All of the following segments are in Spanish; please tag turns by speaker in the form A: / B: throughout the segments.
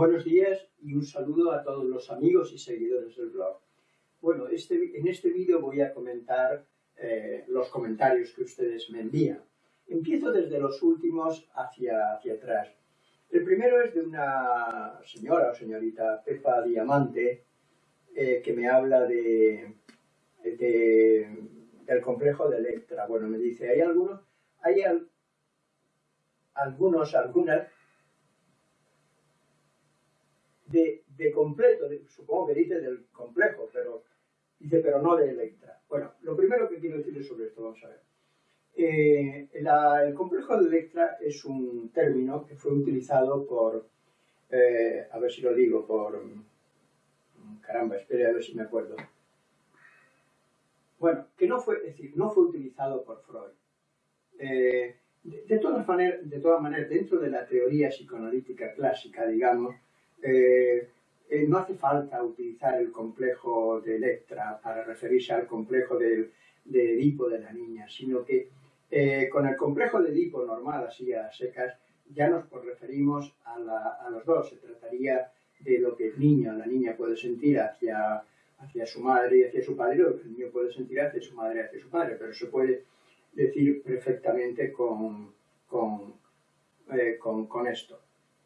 A: Buenos días y un saludo a todos los amigos y seguidores del blog. Bueno, este, en este vídeo voy a comentar eh, los comentarios que ustedes me envían. Empiezo desde los últimos hacia, hacia atrás. El primero es de una señora o señorita Pepa Diamante eh, que me habla de, del complejo de Electra. Bueno, me dice, hay algunos, hay algunos, algunas de, completo, supongo que dice del complejo, pero dice, pero no de Electra. Bueno, lo primero que quiero decir sobre esto, vamos a ver. Eh, el complejo de Electra es un término que fue utilizado por, eh, a ver si lo digo, por, caramba, espere a ver si me acuerdo. Bueno, que no fue, es decir, no fue utilizado por Freud. Eh, de, todas maneras, de todas maneras, dentro de la teoría psicoanalítica clásica, digamos, eh, eh, no hace falta utilizar el complejo de Electra para referirse al complejo de Edipo de la niña, sino que eh, con el complejo de Edipo normal, así a secas, ya nos referimos a, los dos. Se trataría de lo que el niño, la niña puede sentir hacia, su madre y hacia su padre, o lo que el niño puede sentir hacia su madre y hacia su padre, pero se puede decir perfectamente con esto.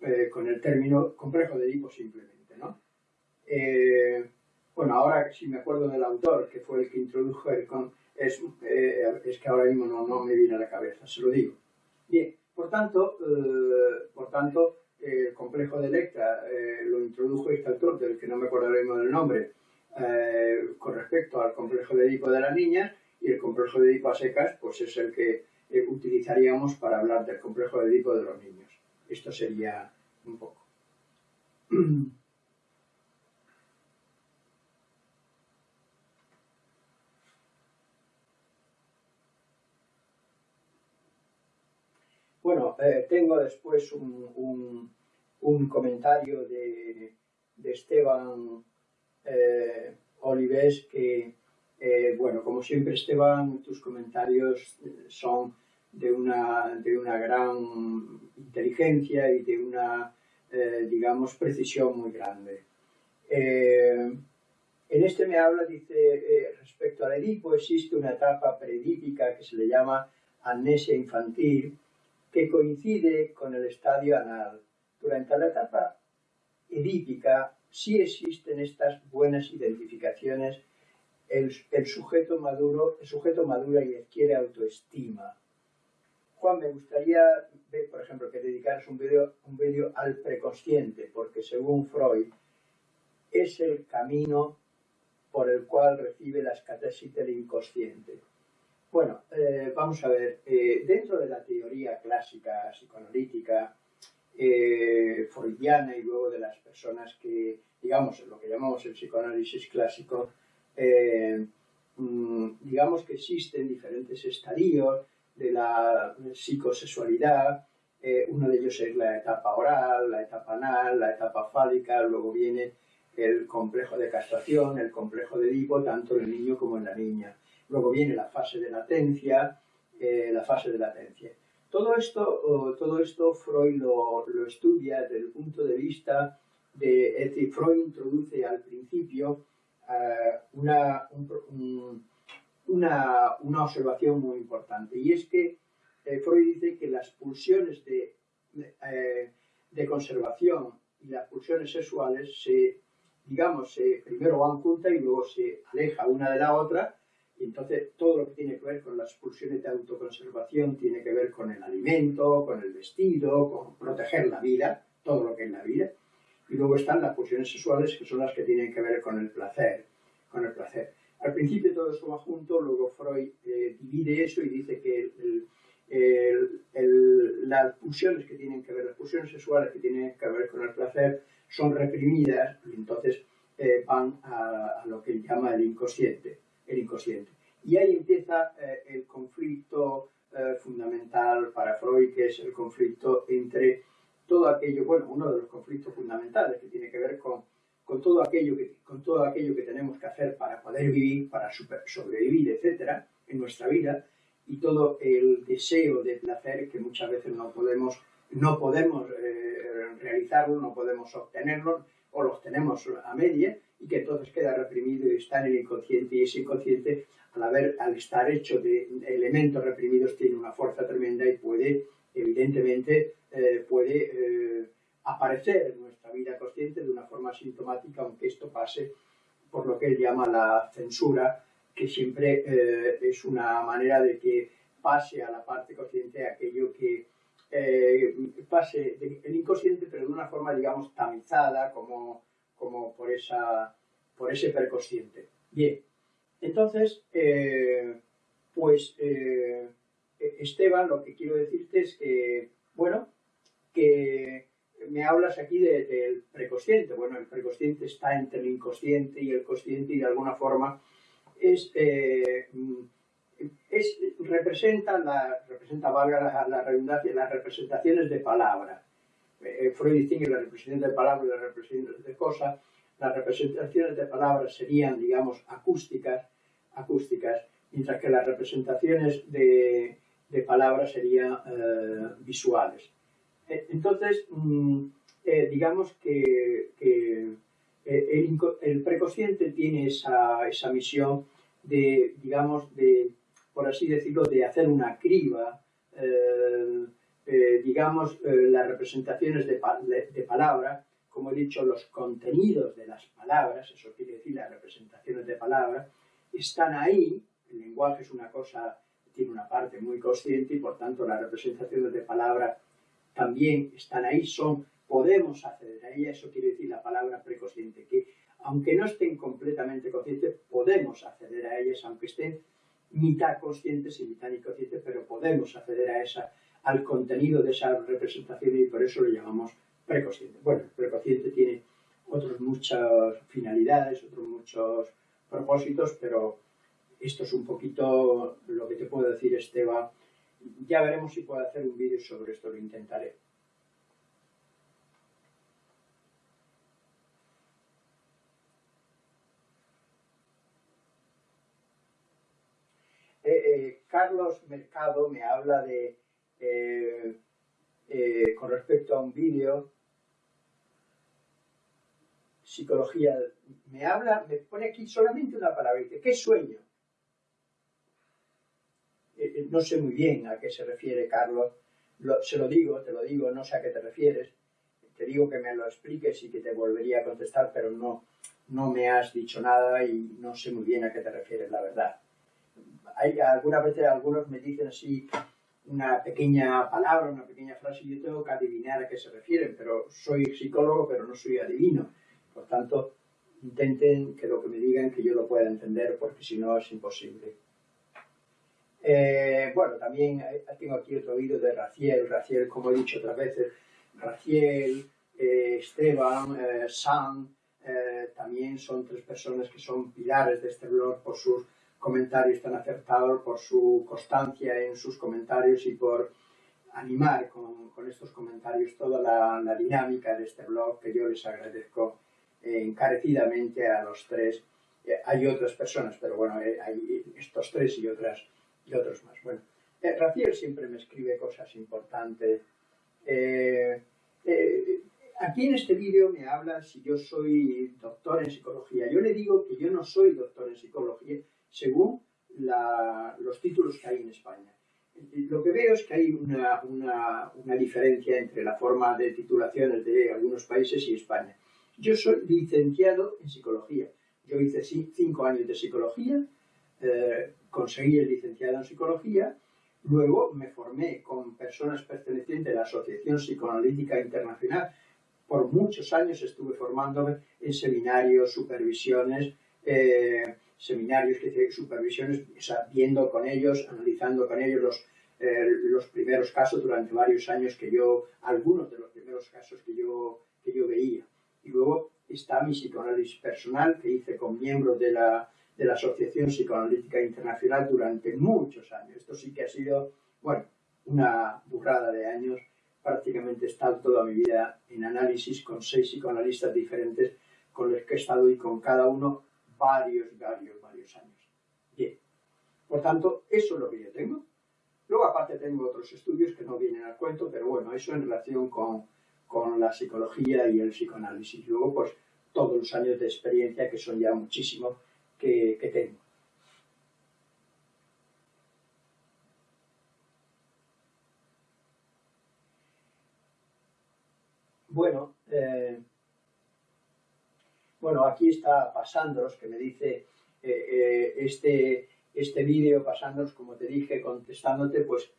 A: Eh, con el término complejo de Edipo simplemente, ¿no? Eh, bueno, ahora si me acuerdo del autor, que fue el que introdujo el con, es, eh, es que ahora mismo no, me viene a la cabeza, se lo digo. Bien, por tanto, por tanto el complejo de Electra lo introdujo este autor, del que no me acuerdo mismo del nombre, con respecto al complejo de Edipo de las niñas, y el complejo de Edipo a secas, pues es el que utilizaríamos para hablar del complejo de Edipo de los niños. Esto sería un poco. Bueno, eh, tengo después un, un, comentario de, de Esteban eh, Olives que, eh, bueno, como siempre Esteban, tus comentarios son de una, de una gran inteligencia y de una, eh, digamos, precisión muy grande. Eh, en este me habla, dice, eh, respecto al Edipo, existe una etapa predípica que se le llama amnesia infantil, que coincide con el estadio anal. Durante la etapa edípica sí existen estas buenas identificaciones, el, el sujeto maduro, el sujeto madura y adquiere autoestima, Juan, me gustaría ver, por ejemplo, que dedicaras un vídeo un video al preconsciente, porque según Freud es el camino por el cual recibe las catesis del inconsciente. Bueno, eh, vamos a ver, eh, dentro de la teoría clásica psicoanalítica eh, freudiana y luego de las personas que, digamos, lo que llamamos el psicoanálisis clásico, mm, digamos que existen diferentes estadios de la psicosexualidad. Eh, uno de ellos es la etapa oral, la etapa anal, la etapa fálica, luego viene el complejo de castración, el complejo de Edipo, tanto en el niño como en la niña. Luego viene la fase de latencia, eh, la fase de latencia. Todo esto, todo esto Freud lo, estudia desde el punto de vista de, es Freud introduce al principio eh, una, un, una, observación muy importante y es que eh, Freud dice que las pulsiones de, eh, de, conservación y las pulsiones sexuales se, digamos, se, primero van juntas y luego se aleja una de la otra y entonces todo lo que tiene que ver con las pulsiones de autoconservación tiene que ver con el alimento, con el vestido, con proteger la vida, todo lo que es la vida. Y luego están las pulsiones sexuales que son las que tienen que ver con el placer, con el placer. Al principio todo eso va junto, luego Freud eh, divide eso y dice que las pulsiones que tienen que ver, las pulsiones sexuales que tienen que ver con el placer son reprimidas y entonces eh, van a, lo que él llama el inconsciente, el inconsciente. Y ahí empieza eh, el conflicto fundamental para Freud, que es el conflicto entre todo aquello, bueno, uno de los conflictos fundamentales que tiene que ver con con todo aquello que, con todo aquello que tenemos que hacer para poder vivir, para sobrevivir, etcétera, en nuestra vida, y todo el deseo de placer que muchas veces no podemos no podemos eh, realizarlo, no podemos obtenerlo, o los tenemos a media, y que entonces queda reprimido y está en el inconsciente, y ese inconsciente, al, haber, al estar hecho de elementos reprimidos, tiene una fuerza tremenda y puede, evidentemente, eh, puede eh, aparecer en nuestra vida consciente de una forma sintomática, aunque esto pase por lo que él llama la censura, que siempre eh, es una manera de que pase a la parte consciente aquello que eh, pase el inconsciente, pero de una forma, digamos, tamizada, como, como por, esa, por ese preconsciente. Bien, entonces, eh, pues Esteban, lo que quiero decirte es que, bueno, que me hablas aquí del preconsciente. Bueno, el preconsciente está entre el inconsciente y el consciente y de alguna forma es, eh, es representa, la, representa valga la, redundancia, las representaciones de palabra. Eh, Freud distingue las representaciones de palabra y las representaciones de cosa. Las representaciones de palabra serían, digamos, acústicas, acústicas mientras que las representaciones de, de palabra serían eh, visuales. Eh, entonces, mm, eh, digamos que, eh, el, preconsciente tiene esa, esa, misión de, digamos, de, por así decirlo, de hacer una criba, digamos, las representaciones de, de, palabra, como he dicho, los contenidos de las palabras, eso quiere decir las representaciones de palabra, están ahí, el lenguaje es una cosa, tiene una parte muy consciente y por tanto las representaciones de palabra también están ahí, son, podemos acceder a ella, eso quiere decir la palabra preconsciente, que aunque no estén completamente conscientes, podemos acceder a ellas, aunque estén mitad conscientes y mitad inconscientes, pero podemos acceder a esa, al contenido de esa representación y por eso lo llamamos preconsciente. Bueno, el preconsciente tiene otras muchas finalidades, otros muchos propósitos, pero esto es un poquito lo que te puedo decir, Esteban, ya veremos si puedo hacer un vídeo sobre esto, lo intentaré. Eh, eh, Carlos Mercado me habla de, eh, con respecto a un vídeo, psicología, me habla, me pone aquí solamente una palabra, ¿qué sueño? Eh, no sé muy bien a qué se refiere Carlos, se lo digo, te lo digo, no sé a qué te refieres, te digo que me lo expliques y que te volvería a contestar, pero no, no me has dicho nada y no sé muy bien a qué te refieres, la verdad. Hay algunas veces algunos me dicen así una pequeña palabra, una pequeña frase y yo tengo que adivinar a qué se refieren, pero soy psicólogo, pero no soy adivino. Por tanto, intenten que lo que me digan que yo lo pueda entender, porque si no es imposible. Eh, bueno, también eh, tengo aquí otro vídeo de Raciel, Raciel, como he dicho otras veces, Raciel, eh, Esteban, Sam, también son tres personas que son pilares de este blog por sus comentarios tan acertados, por su constancia en sus comentarios y por animar con, estos comentarios toda la, dinámica de este blog que yo les agradezco encarecidamente a los tres. hay otras personas, pero bueno, hay estos tres y otras y otros más. Bueno, eh, Raciel siempre me escribe cosas importantes. Eh, eh, aquí en este vídeo me habla si yo soy doctor en psicología. Yo le digo que yo no soy doctor en psicología según los títulos que hay en España. Lo que veo es que hay una, diferencia entre la forma de titulaciones de algunos países y España. Yo soy licenciado en psicología. Yo hice cinco años de psicología, conseguí el licenciado en psicología, luego me formé con personas pertenecientes a la Asociación Psicoanalítica Internacional. Por muchos años estuve formándome en seminarios, supervisiones, eh, seminarios que supervisiones, viendo con ellos, analizando con ellos los, eh, los primeros casos durante varios años que yo, algunos de los primeros casos que yo, que yo veía. Y luego está mi psicoanálisis personal que hice con miembros de la de la Asociación Psicoanalítica Internacional durante muchos años. Esto sí que ha sido, bueno, una burrada de años. Prácticamente he estado toda mi vida en análisis con seis psicoanalistas diferentes con los que he estado y con cada uno varios, varios, varios años. Bien. Por tanto, eso es lo que yo tengo. Luego, aparte, tengo otros estudios que no vienen al cuento, pero bueno, eso en relación con, con la psicología y el psicoanálisis. Luego, pues, todos los años de experiencia, que son ya muchísimos, que, que tengo. Bueno, eh, bueno, aquí está Pasándoros, que me dice eh, eh, este, este vídeo, Pasándoros, como te dije, contestándote, pues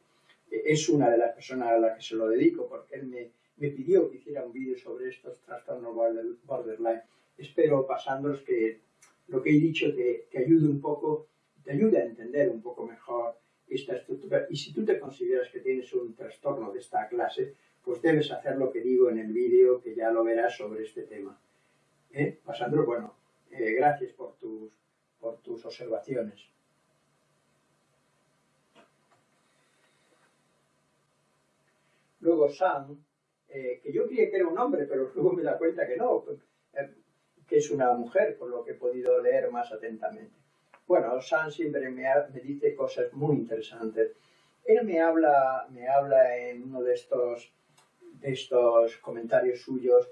A: es una de las personas a las que se lo dedico, porque él me, me pidió que hiciera un vídeo sobre estos trastornos borderline. Espero, Pasándoros, que lo que he dicho te, te ayude un poco, te ayude a entender un poco mejor esta estructura. Y si tú te consideras que tienes un trastorno de esta clase, pues debes hacer lo que digo en el vídeo, que ya lo verás sobre este tema. ¿Eh? Pasandro, bueno, eh, gracias por tus, por tus observaciones. Luego Sam, eh, que yo creía que era un hombre, pero luego me da cuenta que no, eh, que es una mujer, por lo que he podido leer más atentamente. Bueno, Sam siempre me, me dice cosas muy interesantes. Él me habla, me habla en uno de estos estos comentarios suyos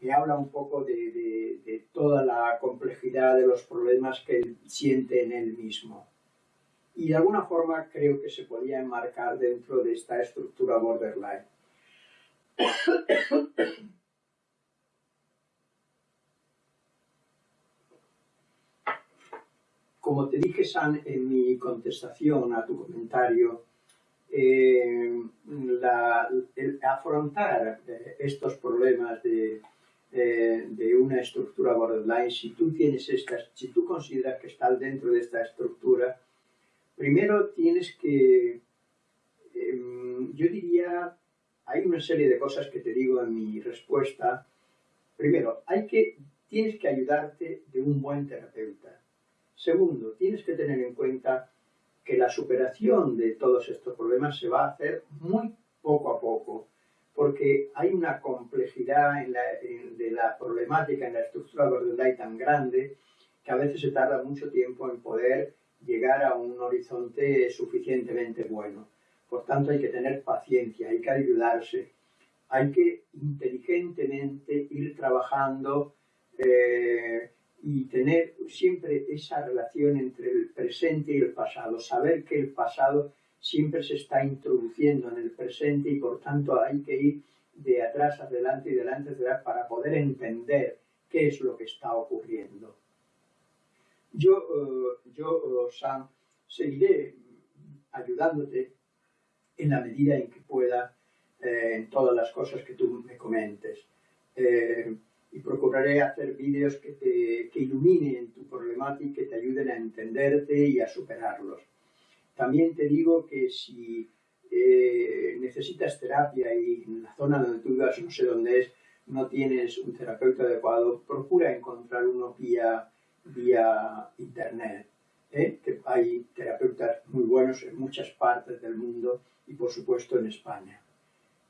A: me habla un poco de, toda la complejidad de los problemas que él siente en él mismo. Y de alguna forma creo que se podía enmarcar dentro de esta estructura borderline. Como te dije, San, en mi contestación a tu comentario, eh, el afrontar eh, estos problemas de, de, una estructura borderline, si tú tienes estas, si tú consideras que estás dentro de esta estructura, primero tienes que, em, yo diría, hay una serie de cosas que te digo en mi respuesta. Primero, hay que, tienes que ayudarte de un buen terapeuta. Segundo, tienes que tener en cuenta que la superación de todos estos problemas se va a hacer muy poco a poco, porque hay una complejidad de la problemática en la estructura borderline tan grande que a veces se tarda mucho tiempo en poder llegar a un horizonte suficientemente bueno. Por tanto, hay que tener paciencia, hay que ayudarse, hay que inteligentemente ir trabajando eh, y tener siempre esa relación entre el presente y el pasado, saber que el pasado siempre se está introduciendo en el presente y por tanto hay que ir de atrás adelante y delante atrás para poder entender qué es lo que está ocurriendo. Yo, eh, yo Sam, seguiré ayudándote en la medida en que pueda eh, en todas las cosas que tú me comentes. Eh, y procuraré hacer vídeos que, te, que iluminen tu problemática y que te ayuden a entenderte y a superarlos. También te digo que si eh, necesitas terapia y en la zona donde tú vivas, no sé dónde es, no tienes un terapeuta adecuado, procura encontrar uno vía, vía internet. ¿eh? Que hay terapeutas muy buenos en muchas partes del mundo y por supuesto en España.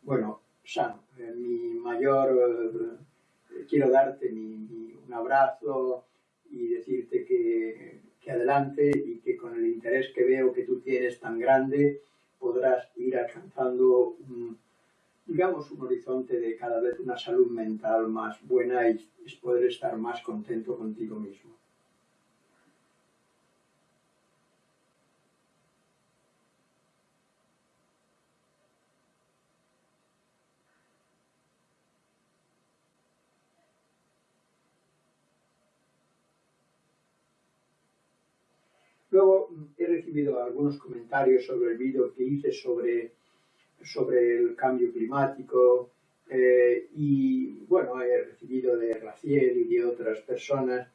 A: Bueno, Sam, eh, mi mayor quiero darte un abrazo y decirte que, adelante y que con el interés que veo que tú tienes tan grande podrás ir alcanzando, digamos, un horizonte de cada vez una salud mental más buena y poder estar más contento contigo mismo. Luego mm, he recibido algunos comentarios sobre el vídeo que hice sobre, sobre el cambio climático eh, y bueno, he recibido de Raciel y de otras personas.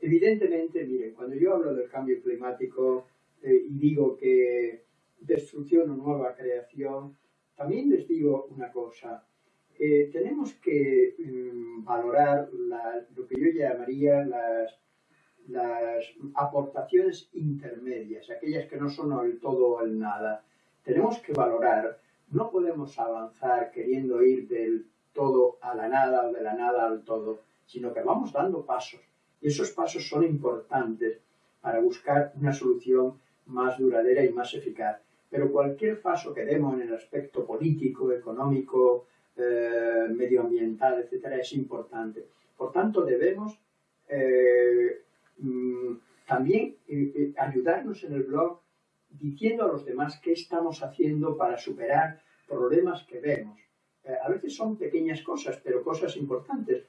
A: Evidentemente, miren, cuando yo hablo del cambio climático eh, y digo que destrucción o nueva creación, también les digo una cosa. Eh, tenemos que mm, valorar lo que yo llamaría las las aportaciones intermedias, aquellas que no son el todo o el nada. Tenemos que valorar, no podemos avanzar queriendo ir del todo a la nada o de la nada al todo, sino que vamos dando pasos. Y esos pasos son importantes para buscar una solución más duradera y más eficaz. pero cualquier paso que demos en el aspecto político, económico, eh, medioambiental, etcétera, es importante. Por tanto, debemos eh, mm, también eh, ayudarnos en el blog diciendo a los demás qué estamos haciendo para superar problemas que vemos. a veces son pequeñas cosas, pero cosas importantes.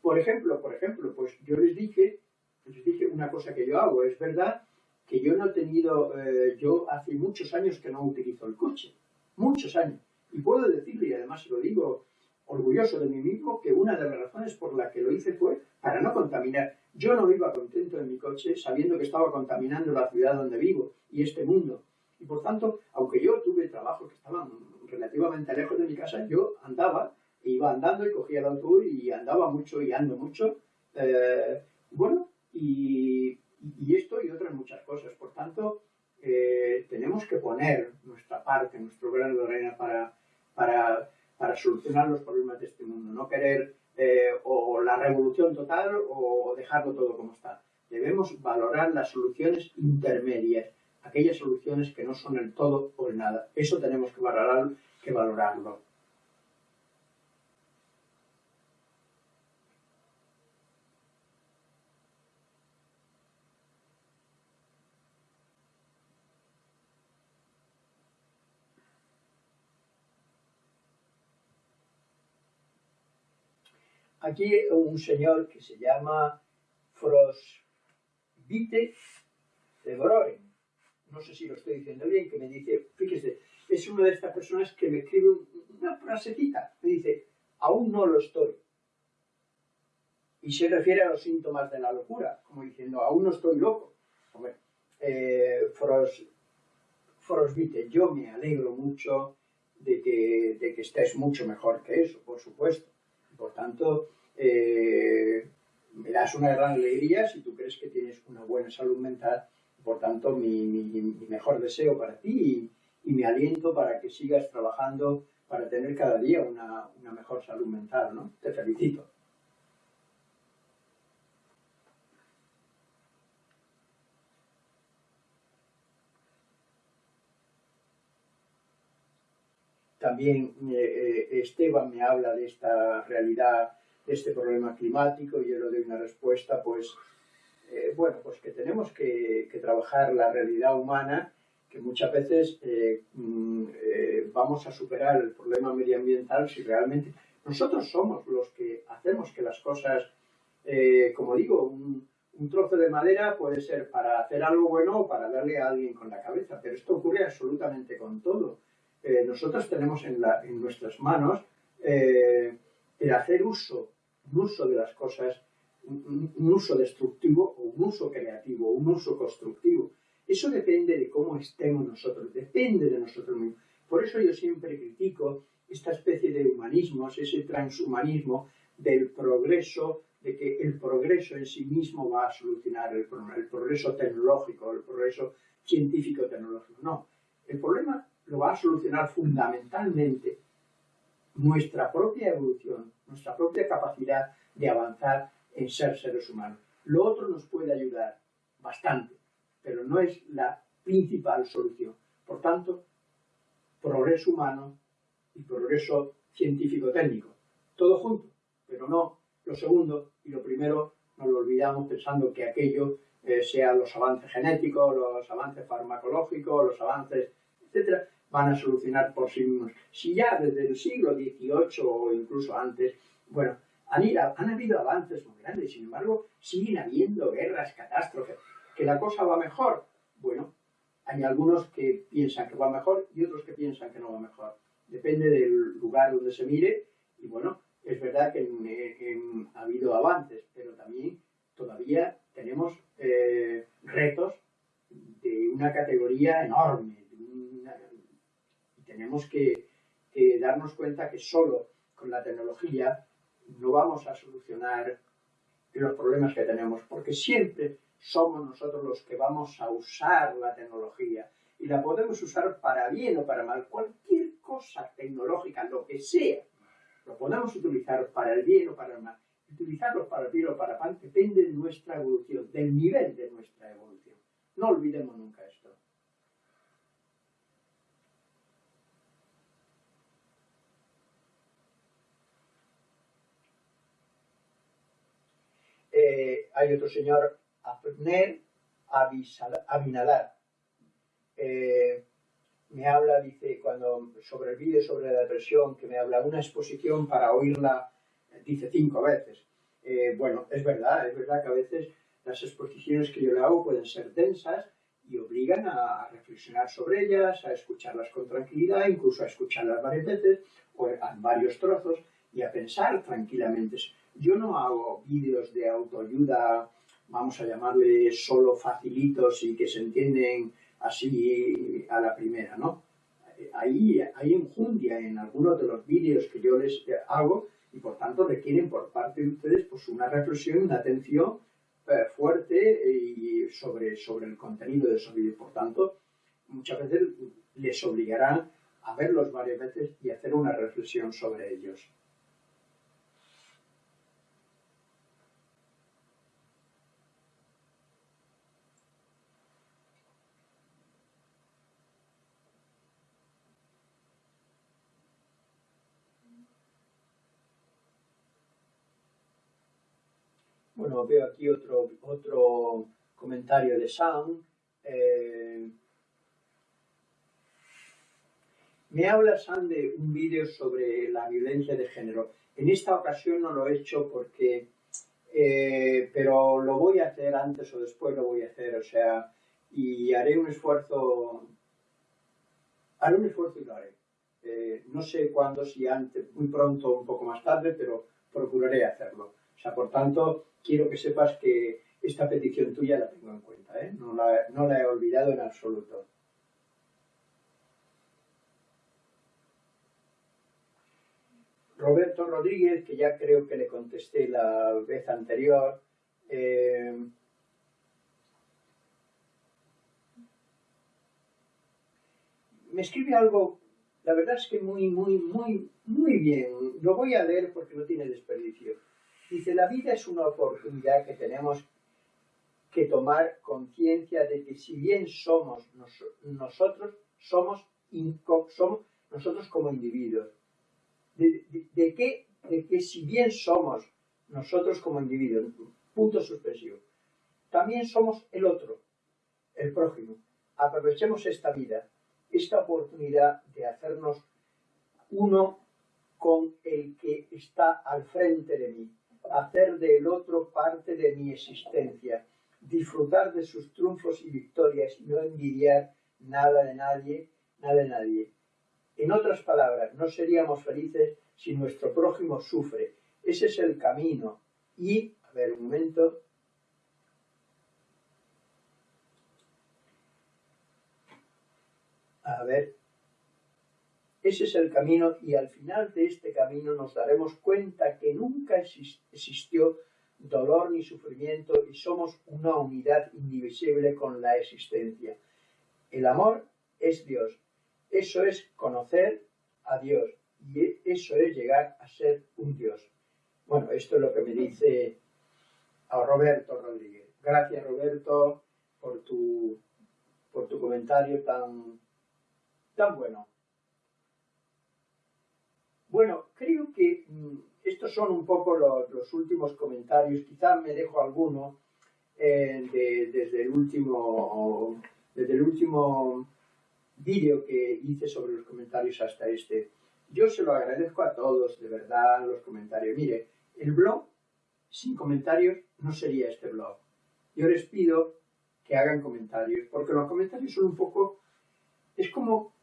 A: por ejemplo, por ejemplo, pues yo les dije, les dije una cosa que yo hago. Es verdad que yo no he tenido, yo hace muchos años que no utilizo el coche muchos años. Y puedo decirle, y además lo digo orgulloso de mí mismo, que una de las razones por las que lo hice fue para no contaminar. Yo no iba contento en mi coche sabiendo que estaba contaminando la ciudad donde vivo y este mundo. Y por tanto, aunque yo tuve trabajo que estaban relativamente lejos de mi casa, yo andaba, iba andando y cogía el autobús y andaba mucho y ando mucho. Eh, bueno, y, y esto y otras muchas cosas. Por tanto, eh, tenemos que poner nuestra parte, nuestro grano de arena para, para, para, solucionar los problemas de este mundo. No querer eh, o la revolución total o dejarlo todo como está. Debemos valorar las soluciones intermedias, aquellas soluciones que no son el todo o el nada. Eso tenemos que, valorar, que valorarlo. Aquí un señor que se llama Frosvite de Broren, no sé si lo estoy diciendo bien, que me dice, fíjese, es una de estas personas que me escribe una frasecita, me dice, aún no lo estoy. Y se refiere a los síntomas de la locura, como diciendo, aún no estoy loco. Hombre, eh, Fros, Frosvite, yo me alegro mucho de que, de que estés mucho mejor que eso, por supuesto por tanto, eh, me das una gran alegría si tú crees que tienes una buena salud mental. Por tanto, mi, mejor deseo para ti y, mi aliento para que sigas trabajando para tener cada día una, una mejor salud mental, ¿no? Te felicito. También eh, eh, Esteban me habla de esta realidad, de este problema climático, y yo le doy una respuesta, pues, eh, bueno, pues que tenemos que, trabajar la realidad humana, que muchas veces mm, vamos a superar el problema medioambiental si realmente nosotros somos los que hacemos que las cosas, como digo, un, un trozo de madera puede ser para hacer algo bueno o para darle a alguien con la cabeza, pero esto ocurre absolutamente con todo eh, nosotros tenemos en, nuestras manos eh, el hacer uso, un uso de las cosas, un, uso destructivo o un uso creativo, un uso constructivo. Eso depende de cómo estemos nosotros, depende de nosotros mismos. Por eso yo siempre critico esta especie de humanismos, ese transhumanismo del progreso, de que el progreso en sí mismo va a solucionar el problema, el progreso tecnológico, el progreso científico-tecnológico. No, el problema lo va a solucionar fundamentalmente nuestra propia evolución, nuestra propia capacidad de avanzar en ser seres humanos. Lo otro nos puede ayudar bastante, pero no es la principal solución. Por tanto, progreso humano y progreso científico-técnico, todo junto, pero no lo segundo y lo primero nos lo olvidamos pensando que aquello eh, sean los avances genéticos, los avances farmacológicos, los avances etcétera, van a solucionar por sí mismos. Si ya desde el siglo XVIII o incluso antes, bueno, han, habido avances muy grandes, sin embargo, siguen habiendo guerras, catástrofes, que la cosa va mejor. Bueno, hay algunos que piensan que va mejor y otros que piensan que no va mejor. Depende del lugar donde se mire y bueno, es verdad que ha habido avances, pero también todavía tenemos eh, retos de una categoría enorme tenemos que, darnos cuenta que solo con la tecnología no vamos a solucionar los problemas que tenemos, porque siempre somos nosotros los que vamos a usar la tecnología y la podemos usar para bien o para mal, cualquier cosa tecnológica, lo que sea, lo podemos utilizar para el bien o para el mal. Utilizarlo para el bien o para mal depende de nuestra evolución, del nivel de nuestra evolución. No olvidemos nunca esto. Eh, hay otro señor, Abner Abinadar. Eh, me habla, dice, cuando sobre el vídeo sobre la depresión, que me habla una exposición para oírla, dice cinco veces. Eh, bueno, es verdad, es verdad que a veces las exposiciones que yo le hago pueden ser densas y obligan a, reflexionar sobre ellas, a escucharlas con tranquilidad, incluso a escucharlas varias veces o en varios trozos y a pensar tranquilamente. Yo no hago vídeos de autoayuda, vamos a llamarle solo facilitos y que se entienden así a la primera, ¿no? Hay, hay enjundia en algunos de los vídeos que yo les hago y por tanto requieren por parte de ustedes pues una reflexión, una atención eh, fuerte y sobre, sobre el contenido de esos vídeos. Por tanto, muchas veces les obligarán a verlos varias veces y hacer una reflexión sobre ellos. Bueno, veo aquí otro, otro comentario de Sam. Eh, me habla Sam de un vídeo sobre la violencia de género. En esta ocasión no lo he hecho porque, eh, pero lo voy a hacer antes o después lo voy a hacer, o sea, y haré un esfuerzo, haré un esfuerzo y lo haré. Eh, no sé cuándo, si antes, muy pronto un poco más tarde, pero procuraré hacerlo. O sea, por tanto, quiero que sepas que esta petición tuya la tengo en cuenta, ¿eh? no, la, he olvidado en absoluto. Roberto Rodríguez, que ya creo que le contesté la vez anterior, eh, me escribe algo, la verdad es que muy, muy, muy, muy bien. Lo voy a leer porque no tiene desperdicio. Dice, la vida es una oportunidad que tenemos que tomar conciencia de que si bien somos nosotros, somos, nosotros como individuos. De, que, de que si bien somos nosotros como individuos, punto suspensivo, también somos el otro, el prójimo. Aprovechemos esta vida, esta oportunidad de hacernos uno con el que está al frente de mí, hacer del otro parte de mi existencia, disfrutar de sus triunfos y victorias y no envidiar nada de nadie, nada de nadie. En otras palabras, no seríamos felices si nuestro prójimo sufre. Ese es el camino. Y, a ver, un momento. A ver, ese es el camino y al final de este camino nos daremos cuenta que nunca existió dolor ni sufrimiento y somos una unidad indivisible con la existencia. El amor es Dios. Eso es conocer a Dios y eso es llegar a ser un Dios. Bueno, esto es lo que me dice a Roberto Rodríguez. Gracias Roberto por tu, por tu comentario tan, tan bueno. Bueno, creo que mm, estos son un poco los, últimos comentarios. Quizás me dejo alguno eh, desde el último desde el último vídeo que hice sobre los comentarios hasta este. Yo se lo agradezco a todos, de verdad, los comentarios. Mire, el blog sin comentarios no sería este blog. Yo les pido que hagan comentarios, porque los comentarios son un poco, es como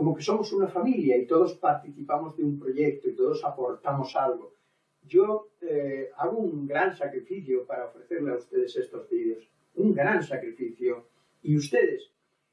A: como que somos una familia y todos participamos de un proyecto y todos aportamos algo. Yo eh, hago un gran sacrificio para ofrecerle a ustedes estos vídeos, un gran sacrificio, y ustedes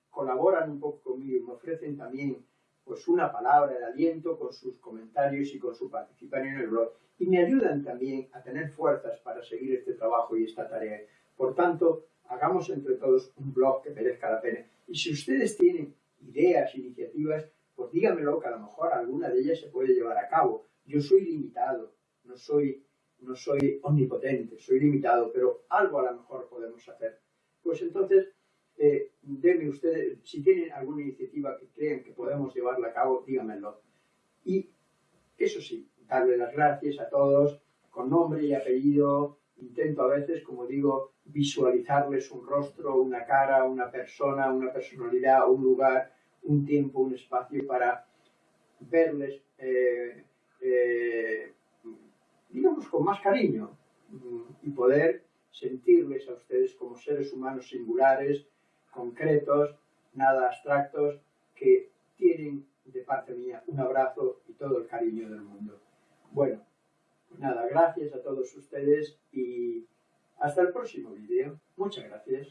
A: colaboran un poco conmigo y me ofrecen también pues una palabra de aliento con sus comentarios y con su participación en el blog y me ayudan también a tener fuerzas para seguir este trabajo y esta tarea. Por tanto, hagamos entre todos un blog que merezca la pena. Y si ustedes tienen ideas, iniciativas, pues dígamelo que a lo mejor alguna de ellas se puede llevar a cabo. Yo soy limitado, no soy, no soy omnipotente, soy limitado, pero algo a lo mejor podemos hacer. Pues entonces, eh, denme ustedes, si tienen alguna iniciativa que crean que podemos llevarla a cabo, díganmelo. Y eso sí, darle las gracias a todos con nombre y apellido. Intento a veces, como digo, visualizarles un rostro, una cara, una persona, una personalidad, un lugar, un tiempo, un espacio para verles, eh, eh, digamos, con más cariño mm, y poder sentirles a ustedes como seres humanos singulares, concretos, nada abstractos, que tienen de parte mía un abrazo y todo el cariño del mundo. Bueno, pues nada, gracias a todos ustedes y hasta el próximo vídeo. Muchas gracias.